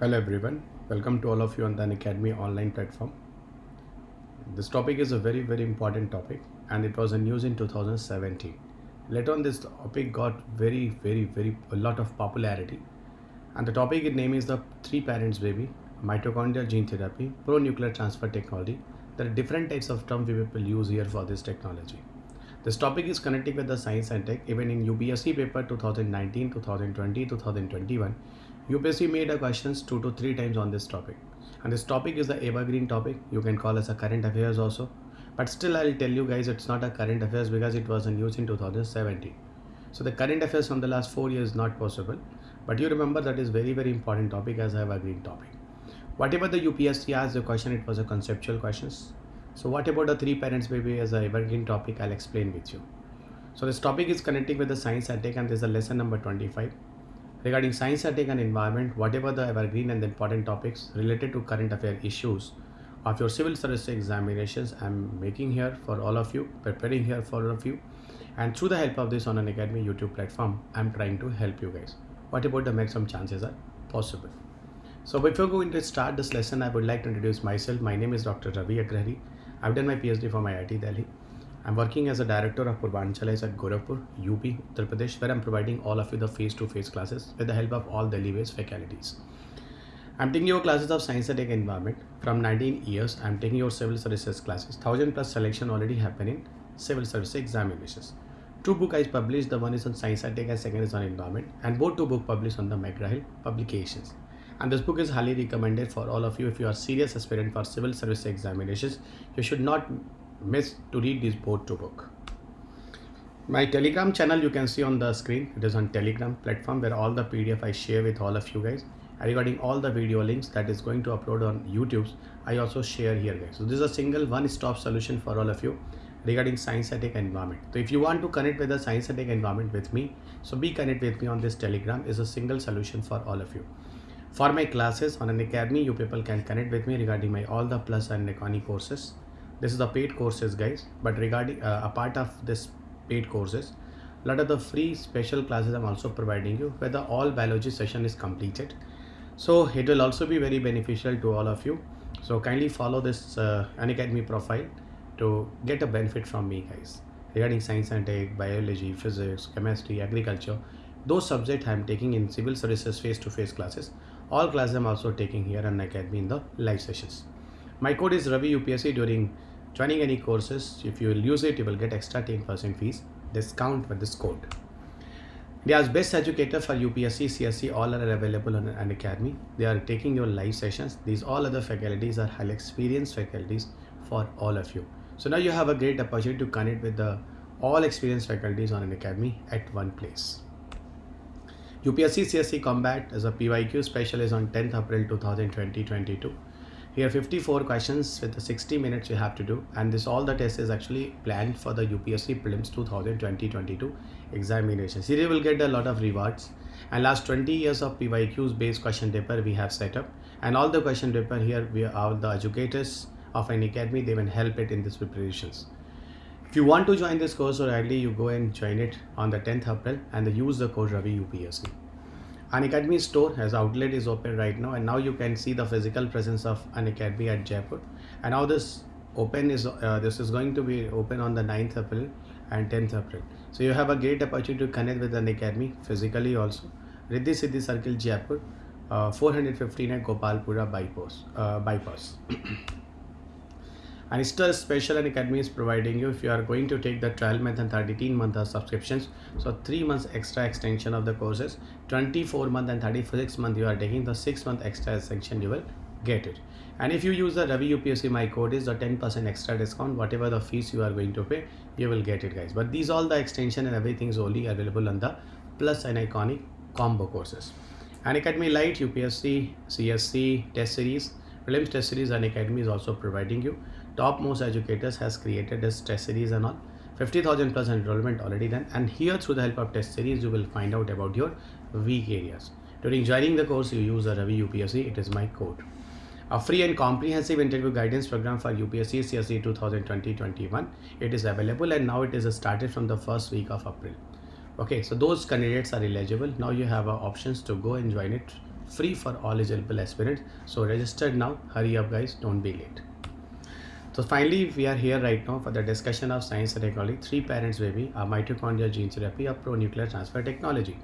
Hello everyone, welcome to all of you on the Unacademy online platform. This topic is a very very important topic and it was a news in 2017. Later on this topic got very very very a lot of popularity and the topic name is the three parents baby mitochondrial gene therapy pro nuclear transfer technology. There are different types of terms we will use here for this technology. This topic is connecting with the science and tech even in UPSC paper 2019, 2020, 2021 UPSC made a questions two to three times on this topic. And this topic is the evergreen topic. You can call as a current affairs also. But still I'll tell you guys it's not a current affairs because it was a news in 2017 so the current affairs from the last four years not possible. But you remember that is very very important topic as evergreen topic. Whatever the UPSC asked the question. It was a conceptual questions. So what about the three parents baby as a evergreen topic? I'll explain with you. So this topic is connecting with the science and tech and this is a lesson number 25 regarding science ethics and environment, whatever the evergreen and the important topics related to current affair issues of your civil service examinations, I'm making here for all of you, preparing here for all of you. And through the help of this on Unacademy YouTube platform, I'm trying to help you guys. What about the maximum chances are possible? So before going to start this lesson, I would like to introduce myself. My name is Dr. Ravi Agrahari. I've done my PhD from IIT Delhi. I'm working as a director of Purvanchalis at Gorakhpur, UP, Uttar Pradesh, where I'm providing all of you the face-to-face classes with the help of all Delhi-based faculties. I'm taking your classes of science and tech environment from 19 years. I'm taking your civil services classes. Thousand plus selection already happening in civil service examinations. Two book I published. The one is on science and tech and second is on environment. And both two book published on the McGraw-Hill publications. And this book is highly recommended for all of you if you are serious aspirant for civil service examinations. You should not miss to read this board to book. My telegram channel you can see on the screen. It is on telegram platform where all the PDF I share with all of you guys. Regarding all the video links that is going to upload on YouTube, I also share here guys. So this is a single one-stop solution for all of you regarding science and environment. So if you want to connect with the science and environment with me, so be connect with me on this telegram is a single solution for all of you. For my classes on Unacademy, you people can connect with me regarding my all the plus and Iconic courses this is the paid courses guys. But regarding uh, a part of this paid courses a lot of the free special classes i'm also providing you where the all biology session is completed. So it will also be very beneficial to all of you. So kindly follow this uh, profile to get a benefit from me guys. Regarding science and tech biology physics chemistry agriculture those subjects i'm taking in civil services face-to-face -face classes all classes i'm also taking here on Unacademy in the live sessions. My code is ravi upsc during joining any courses if you will use it you will get extra 10% fees discount with this code India's best educator for UPSC, CSC all are available on Unacademy. They are taking your live sessions. These all other faculties are highly experienced faculties for all of you. So now you have a great opportunity to connect with the all experienced faculties on Unacademy at one place. UPSC CSC Combat as a PYQ special is on 10th April 2020-22. Here 54 questions with the 60 minutes you have to do and this all the test is actually planned for the UPSC prelims 2020-22 examination. Here you will get a lot of rewards and last 20 years of PYQs based question paper we have set up and all the question paper here we are the educators of Unacademy they will help it in this preparations. If you want to join this course or early you go and join it on the 10th April and use the code Ravi UPSC. Unacademy store as outlet is open right now and now you can see the physical presence of Unacademy at Jaipur. And now this open is uh, this is going to be open on the 9th April and 10th April. So you have a great opportunity to connect with Unacademy physically also. Riddhi Siddhi Circle Jaipur uh, 415 at Gopalpura bypass uh, bypass and still special and Unacademy is providing you if you are going to take the 12 month and 13 month subscriptions. So 3 months extra extension of the courses 24 month and 36 month you are taking the 6 month extra extension you will get it. And if you use the Ravi UPSC my code is the 10% extra discount. Whatever the fees you are going to pay you will get it guys. But these all the extension and everything is only available on the plus and iconic combo courses. And Unacademy Lite UPSC CSC test series prelims test series and Unacademy is also providing you topmost educators has created this test series and all. 50,000 plus enrollment already done. And here through the help of test series you will find out about your weak areas. During joining the course you use the Ravi UPSC it is my code. A free and comprehensive interview guidance program for UPSC CSC 2020-21 it is available and now it is started from the first week of April. Okay so those candidates are eligible. Now you have options to go and join it free for all eligible aspirants. So register now. Hurry up guys. Don't be late so finally we are here right now for the discussion of science and technology. Three parents baby mitochondrial gene therapy a pro nuclear transfer technology.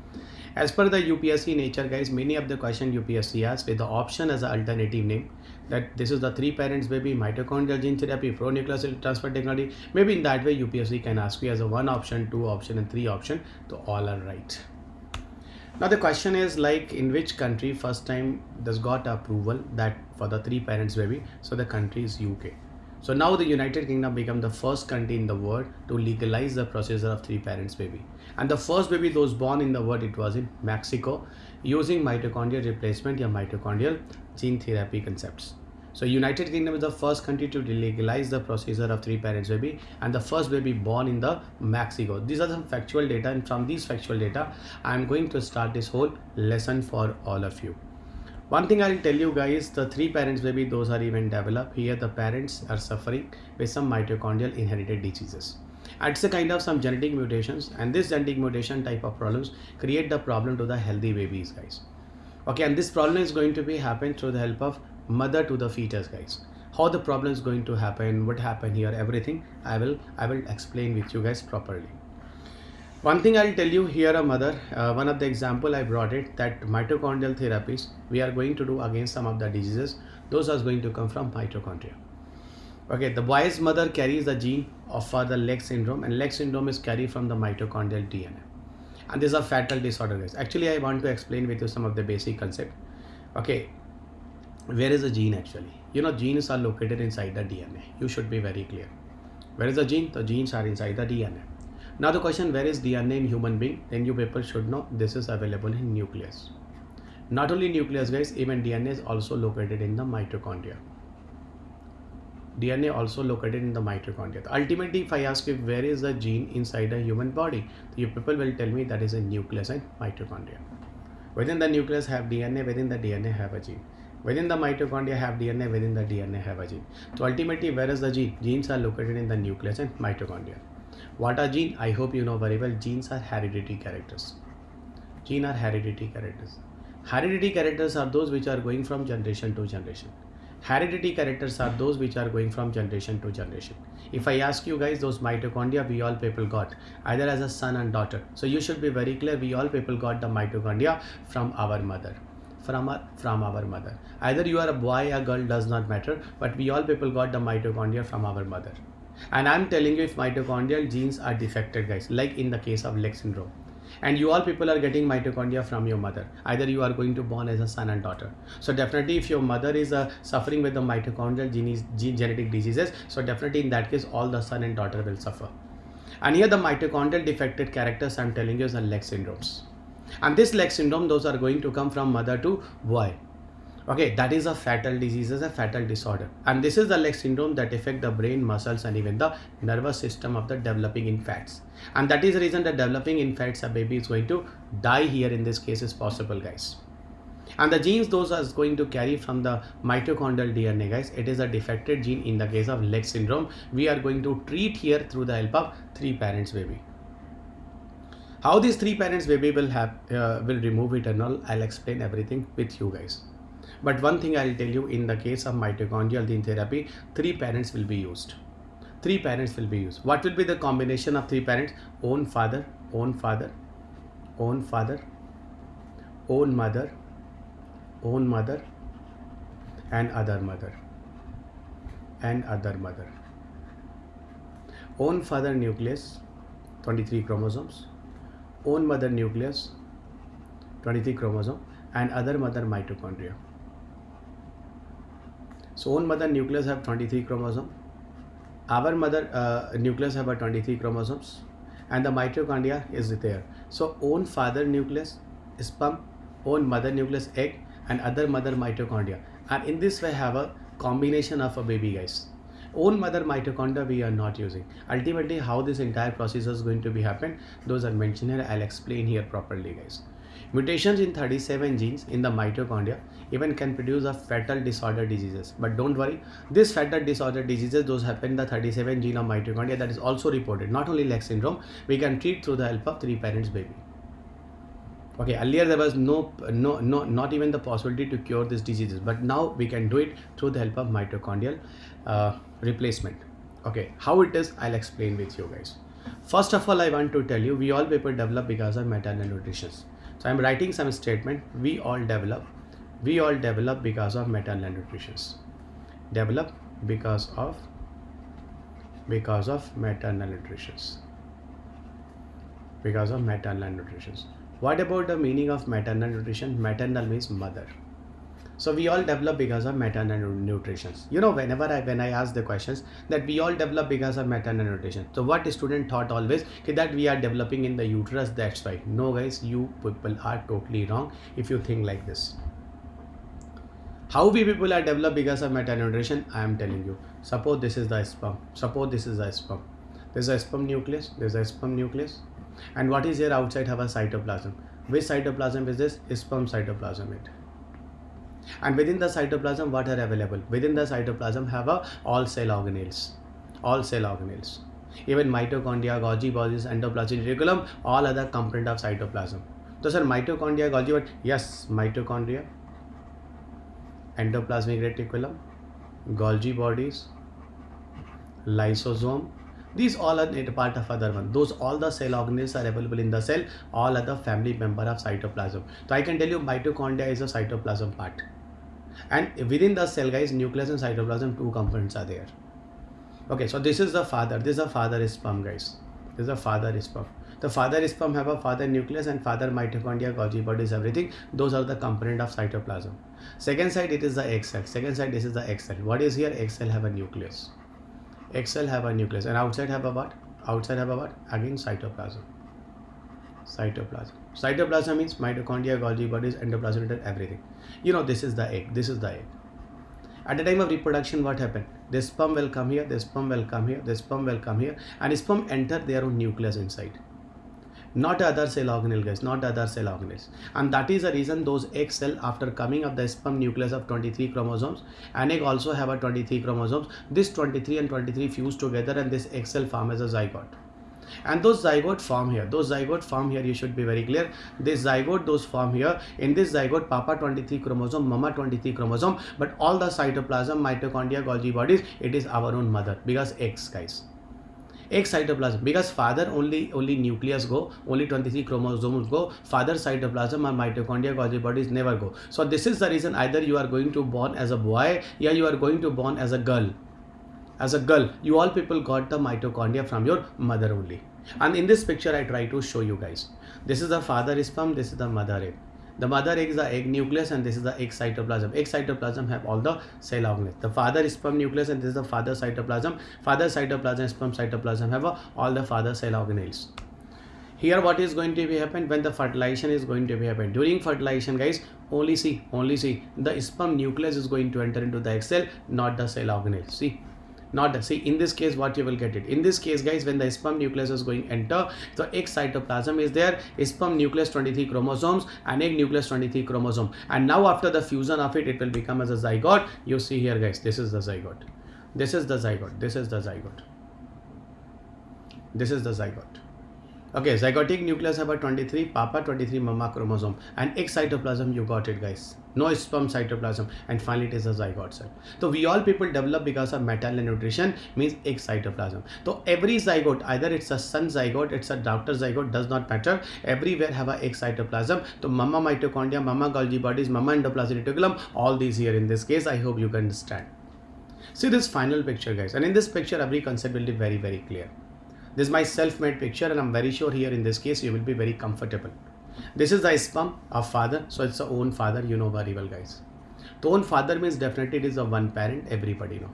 As per the upsc nature guys many of the question upsc asks with the option as an alternative name that this is the three parents baby mitochondrial gene therapy pro nuclear transfer technology. Maybe in that way upsc can ask you as a one option two option and three option. So all are right. Now the question is like in which country first time this got approval that for the three parents baby? So the country is uk so now the united kingdom became the first country in the world to legalize the procedure of three parents baby and the first baby those born in the world it was in mexico using mitochondrial replacement or mitochondrial gene therapy concepts so United Kingdom is the first country to legalize the procedure of three parents baby and the first baby born in the Mexico. These are some factual data and from these factual data, I am going to start this whole lesson for all of you. One thing I'll tell you guys, the three parents baby, those are even developed. Here the parents are suffering with some mitochondrial inherited diseases. It's a kind of some genetic mutations and this genetic mutation type of problems create the problem to the healthy babies guys. Okay, and this problem is going to be happen through the help of mother to the fetus guys how the problem is going to happen what happened here everything i will i will explain with you guys properly one thing i'll tell you here a mother uh, one of the example i brought it that mitochondrial therapies we are going to do against some of the diseases. Those are going to come from mitochondria. Okay the boy's mother carries the gene of uh, the leg syndrome and leg syndrome is carried from the mitochondrial dna and these are fatal disorder guys actually i want to explain with you some of the basic concept. Okay where is the gene actually? You know genes are located inside the dna you should be very clear. Where is the gene? The genes are inside the dna now the question where is dna in human being then you people should know this is available in nucleus not only nucleus guys even dna is also located in the mitochondria dna also located in the mitochondria ultimately if i ask you where is the gene inside a human body you people will tell me that is a nucleus and mitochondria within the nucleus have dna within the dna have a gene Within the mitochondria have DNA, within the DNA have a gene. So ultimately, where is the gene? Genes are located in the nucleus and mitochondria. What are gene? I hope you know very well. Genes are hereditary characters. Gene are hereditary characters. Hereditary characters are those which are going from generation to generation. Hereditary characters are those which are going from generation to generation. If I ask you guys, those mitochondria we all people got either as a son and daughter. So you should be very clear. We all people got the mitochondria from our mother from our from our mother either you are a boy or girl does not matter but we all people got the mitochondria from our mother and i'm telling you if mitochondrial genes are defected guys like in the case of leg syndrome and you all people are getting mitochondria from your mother either you are going to born as a son and daughter. So definitely if your mother is uh, suffering with the mitochondrial gene, gene genetic diseases so definitely in that case all the son and daughter will suffer. And here the mitochondrial defected characters i'm telling you is the leg syndromes. And this leg syndrome those are going to come from mother to boy okay that is a fatal disease is a fatal disorder. And this is the leg syndrome that affect the brain muscles and even the nervous system of the developing infants. And that is the reason that developing infants a baby is going to die here in this case is possible guys. And the genes those are going to carry from the mitochondrial dna guys it is a defected gene in the case of leg syndrome. We are going to treat here through the help of three parents baby. How these three parents baby will have uh, will remove it and all i'll explain everything with you guys but one thing i'll tell you in the case of mitochondrial gene therapy three parents will be used. Three parents will be used. What will be the combination of three parents? Own father own father own father own mother own mother and other mother and other mother. Own father nucleus 23 chromosomes. Own mother nucleus 23 chromosome and other mother mitochondria so own mother nucleus have 23 chromosome our mother uh, nucleus have a 23 chromosomes. And the mitochondria is there. So own father nucleus sperm own mother nucleus egg and other mother mitochondria. And in this way have a combination of a baby guys. Own mother mitochondria we are not using. Ultimately how this entire process is going to be happen those are mentioned here. I'll explain here properly guys mutations in 37 genes in the mitochondria even can produce a fatal disorder diseases. But don't worry this fatal disorder diseases those happen in the 37 gene of mitochondria that is also reported. Not only leg syndrome we can treat through the help of three parents baby. Okay earlier there was no no no not even the possibility to cure these diseases but now we can do it through the help of mitochondrial uh, replacement. Okay how it is i'll explain with you guys. First of all i want to tell you we all people develop because of maternal nutrition so i'm writing some statement. We all develop. We all develop because of maternal nutrition develop because of because of maternal nutrition because of maternal nutrition what about the meaning of maternal nutrition? Maternal means mother so we all develop because of maternal nutrition you know whenever i when i ask the questions that we all develop because of maternal nutrition. So what student thought always that we are developing in the uterus that's why. No guys you people are totally wrong if you think like this. How we people are developed because of maternal nutrition i am telling you. Suppose this is the sperm. Suppose this is the sperm. There's a sperm nucleus there's a sperm nucleus. And what is here outside a cytoplasm? Which cytoplasm is this? Sperm cytoplasm it and within the cytoplasm what are available? Within the cytoplasm have a all cell organelles. All cell organelles. Even mitochondria golgi bodies endoplasmic reticulum all other component of cytoplasm. So sir mitochondria golgi but yes mitochondria. Endoplasmic reticulum golgi bodies lysosome. These all are part of other one. Those all the cell organelles are available in the cell all other family member of cytoplasm. So i can tell you mitochondria is a cytoplasm part and within the cell guys nucleus and cytoplasm two components are there. Okay so this is the father. This is the father sperm guys. This is the father sperm. The father sperm have a father nucleus and father mitochondria golgi bodies everything. Those are the component of cytoplasm. Second side it is the egg cell. Second side this is the egg cell. What is here? Egg cell have a nucleus. Egg cell have a nucleus. And outside have a what? Outside have a what? Again cytoplasm cytoplasm. Cytoplasm means mitochondria golgi bodies endoplasm everything. You know this is the egg this is the egg. At the time of reproduction what happened? The sperm will come here the sperm will come here the sperm will come here and sperm enter their own nucleus inside. Not other cell organelle guys not other cell organelles. And that is the reason those egg cell after coming of the sperm nucleus of 23 chromosomes and egg also have a 23 chromosomes this 23 and 23 fuse together and this egg cell form as a zygote and those zygote form here. Those zygote form here you should be very clear. This zygote those form here. In this zygote papa 23 chromosome mama 23 chromosome. But all the cytoplasm mitochondria golgi bodies it is our own mother. Because x guys. Egg cytoplasm. Because father only only nucleus go only 23 chromosomes go father cytoplasm or mitochondria golgi bodies never go. So this is the reason either you are going to born as a boy yeah you are going to born as a girl as a girl you all people got the mitochondria from your mother only and in this picture i try to show you guys this is the father sperm this is the mother egg the mother egg is the egg nucleus and this is the egg cytoplasm. Egg cytoplasm have all the cell organelles. The father sperm nucleus and this is the father cytoplasm. Father cytoplasm, sperm cytoplasm have uh, all the father cell organelles. Here what is going to be happen when the fertilization is going to be happen. During fertilization guys, only see, only see the sperm nucleus is going to enter into the egg cell, not the cell organelle. See not see in this case what you will get it. In this case guys when the sperm nucleus is going enter the egg cytoplasm is there sperm nucleus 23 chromosomes and egg nucleus 23 chromosome. And now after the fusion of it it will become as a zygote. You see here guys this is the zygote. This is the zygote. This is the zygote. This is the zygote okay zygotic nucleus have a 23 papa 23 mama chromosome. And egg cytoplasm you got it guys. No sperm cytoplasm. And finally it is a zygote cell. So we all people develop because of maternal nutrition means egg cytoplasm. So every zygote either it's a son zygote it's a daughter zygote does not matter. Everywhere have a egg cytoplasm. So mama mitochondria mama golgi bodies mama endoplasmic reticulum all these here in this case i hope you can understand. See this final picture guys. And in this picture every concept will be very very clear this is my self-made picture and i'm very sure here in this case you will be very comfortable this is the sperm of father. So it's the own father. You know very well, guys. The own father means definitely it is a one parent. Everybody know.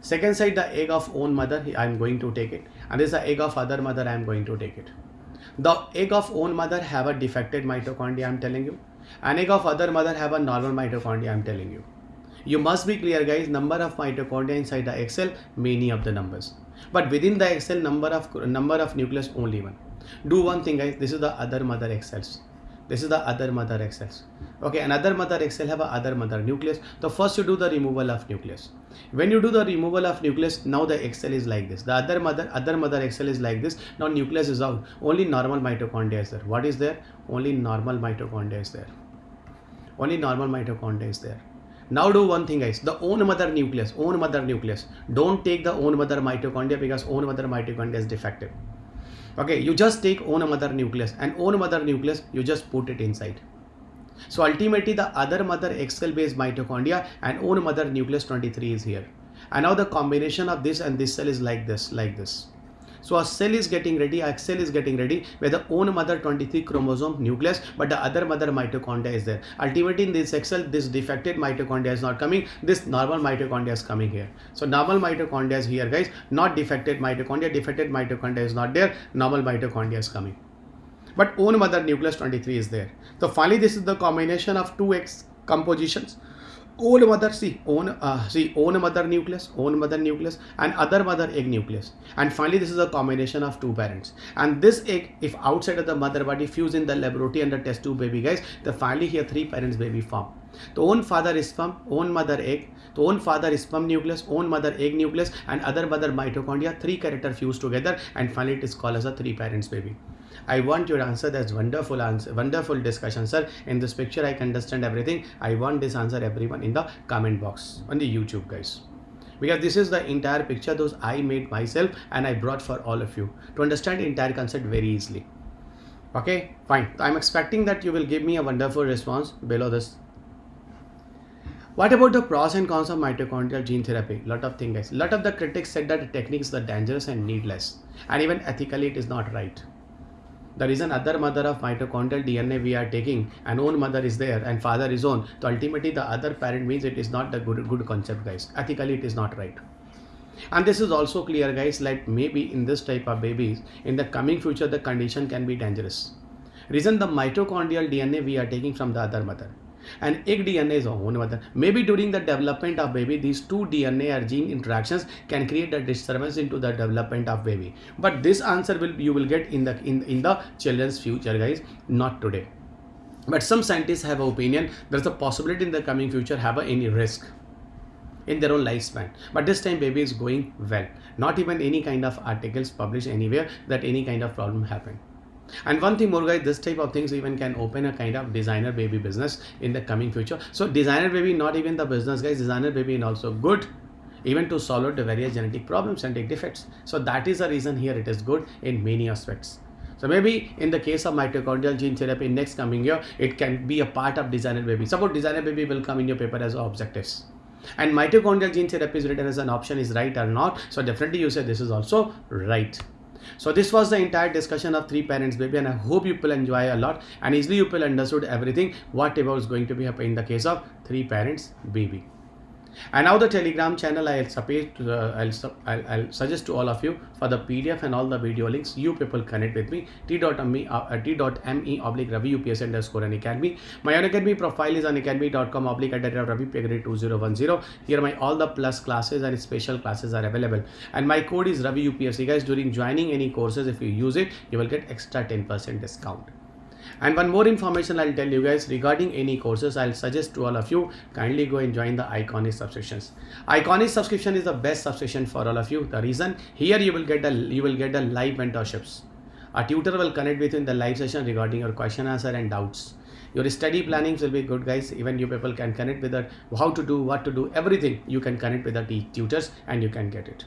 Second side, the egg of own mother. I am going to take it. And this is the egg of other mother. I am going to take it. The egg of own mother have a defected mitochondria. I am telling you. An egg of other mother have a normal mitochondria. I am telling you. You must be clear, guys. Number of mitochondria inside the egg cell, many of the numbers. But within the cell, number of number of nucleus only one. Do one thing guys. This is the other mother cells this is the other mother X cells okay another mother X cell have a other mother nucleus. So first you do the removal of nucleus. When you do the removal of nucleus now the X cell is like this. The other mother other mother X cell is like this. Now nucleus is out. Only normal mitochondria is there. What is there? Only normal mitochondria is there. Only normal mitochondria is there now do one thing guys. The own mother nucleus own mother nucleus. Don't take the own mother mitochondria because own mother mitochondria is defective. Okay you just take own mother nucleus and own mother nucleus you just put it inside. So ultimately the other mother X cell based mitochondria and own mother nucleus 23 is here. And now the combination of this and this cell is like this like this so a cell is getting ready, a cell is getting ready where the own mother 23 chromosome nucleus, but the other mother mitochondria is there. Ultimately in this cell, this defected mitochondria is not coming, this normal mitochondria is coming here. So normal mitochondria is here guys, not defected mitochondria, defected mitochondria is not there, normal mitochondria is coming. But own mother nucleus 23 is there. So finally this is the combination of two X compositions own mother see own uh, see own mother nucleus own mother nucleus and other mother egg nucleus. And finally this is a combination of two parents. And this egg if outside of the mother body fuse in the laboratory under test tube baby guys the finally here three parents baby form. The own father is sperm own mother egg the own father is sperm nucleus own mother egg nucleus and other mother mitochondria three character fuse together and finally it is called as a three parents baby I want your answer. That's wonderful answer, wonderful discussion, sir. In this picture, I can understand everything. I want this answer, everyone, in the comment box on the YouTube, guys. Because this is the entire picture those I made myself and I brought for all of you to understand the entire concept very easily. Okay, fine. I'm expecting that you will give me a wonderful response below this what about the pros and cons of mitochondrial gene therapy? Lot of things guys. Lot of the critics said that the techniques are dangerous and needless. And even ethically it is not right the reason other mother of mitochondrial DNA we are taking and own mother is there and father is own. So ultimately the other parent means it is not the good, good concept guys. Ethically it is not right. And this is also clear guys like maybe in this type of babies in the coming future the condition can be dangerous. Reason the mitochondrial DNA we are taking from the other mother and egg DNA is own mother. Maybe during the development of baby, these two DNA or gene interactions can create a disturbance into the development of baby. But this answer will you will get in the in, in the children's future, guys, not today. But some scientists have an opinion there's a possibility in the coming future have a, any risk in their own lifespan but this time baby is going well not even any kind of articles published anywhere that any kind of problem happened and one thing more guys this type of things even can open a kind of designer baby business in the coming future so designer baby not even the business guys designer baby is also good even to solve the various genetic problems and defects so that is the reason here it is good in many aspects so maybe in the case of mitochondrial gene therapy next coming year, it can be a part of designer baby. Suppose designer baby will come in your paper as objectives. And mitochondrial gene therapy is written as an option is right or not. So definitely you say this is also right. So this was the entire discussion of three parents baby and I hope you will enjoy a lot. And easily you will understood everything whatever is going to be happening in the case of three parents baby and now the telegram channel i'll support uh, I'll, I'll, I'll suggest to all of you for the pdf and all the video links you people connect with me t.me uh, t.me oblique ravi ups underscore Unacademy my Unacademy profile is on unacademy.com oblique at ravi 2010 here my all the plus classes and special classes are available. And my code is ravi upsc guys during joining any courses if you use it you will get extra 10 percent discount and one more information I'll tell you guys regarding any courses I'll suggest to all of you kindly go and join the Iconic subscriptions. Iconic subscription is the best subscription for all of you. The reason here you will get a you will get a live mentorships. A tutor will connect with you in the live session regarding your question answer and doubts. Your study plannings will be good guys. Even you people can connect with the how to do, what to do, everything you can connect with the tutors and you can get it.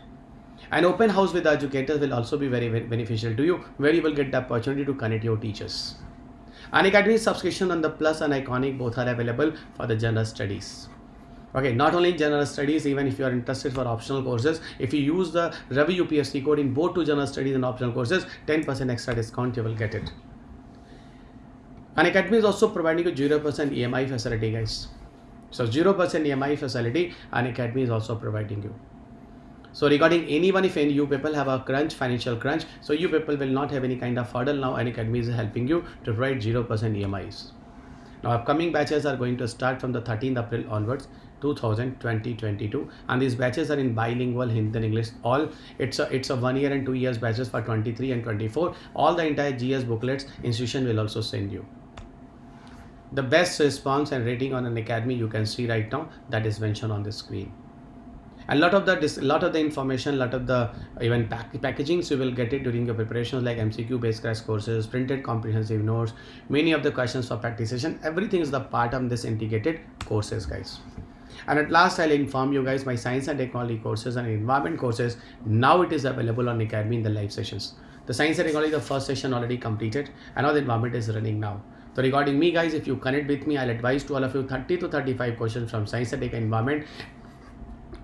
An open house with the educators will also be very, very beneficial to you where you will get the opportunity to connect your teachers. Unacademy subscription on the Plus and Iconic both are available for the general studies. Okay, not only general studies, even if you are interested for optional courses, if you use the Ravi UPSC code in both two general studies and optional courses, 10% extra discount you will get it. Unacademy is also providing a 0% EMI facility guys. So 0% EMI facility Unacademy is also providing you. So regarding anyone, if any you people have a crunch, financial crunch, so you people will not have any kind of hurdle now. Unacademy is helping you to write 0% EMIs. Now upcoming batches are going to start from the 13th April onwards. 2020-22 and these batches are in bilingual Hindi and English all it's a it's a one year and two years batches for 23 and 24 all the entire GS booklets institution will also send you the best response and rating on Unacademy you can see right now that is mentioned on the screen a lot of the lot of the information lot of the even pack, packagings you will get it during your preparations like mcq based crash courses printed comprehensive notes many of the questions for practice session. Everything is the part of this integrated courses guys. And at last i'll inform you guys my science and technology courses and environment courses now it is available on Unacademy in the live sessions. The science and technology the first session already completed and now the environment is running now. So regarding me guys, if you connect with me, I'll advise to all of you 30 to 35 questions from science and environment.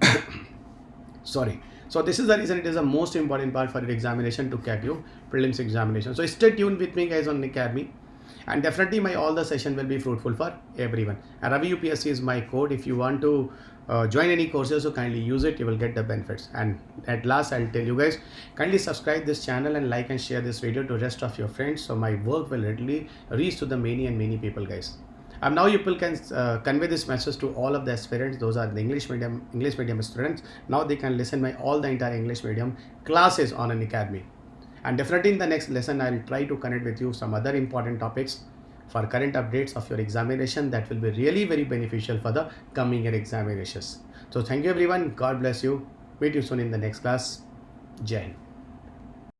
Sorry. So this is the reason it is the most important part for your examination to crack your prelims examination. So stay tuned with me guys on the Unacademy. And definitely my all the session will be fruitful for everyone. And ravi upsc is my code. If you want to uh, join any courses so kindly use it. You will get the benefits. And at last i'll tell you guys kindly subscribe this channel and like and share this video to rest of your friends so my work will readily reach to the many and many people guys and now you people can uh, convey this message to all of the aspirants those are the english medium english medium students. Now they can listen my all the entire english medium classes on Unacademy. And definitely in the next lesson i'll try to connect with you some other important topics for current updates of your examination that will be really very beneficial for the coming year examinations. So thank you everyone. God bless you. Meet you soon in the next class. Jai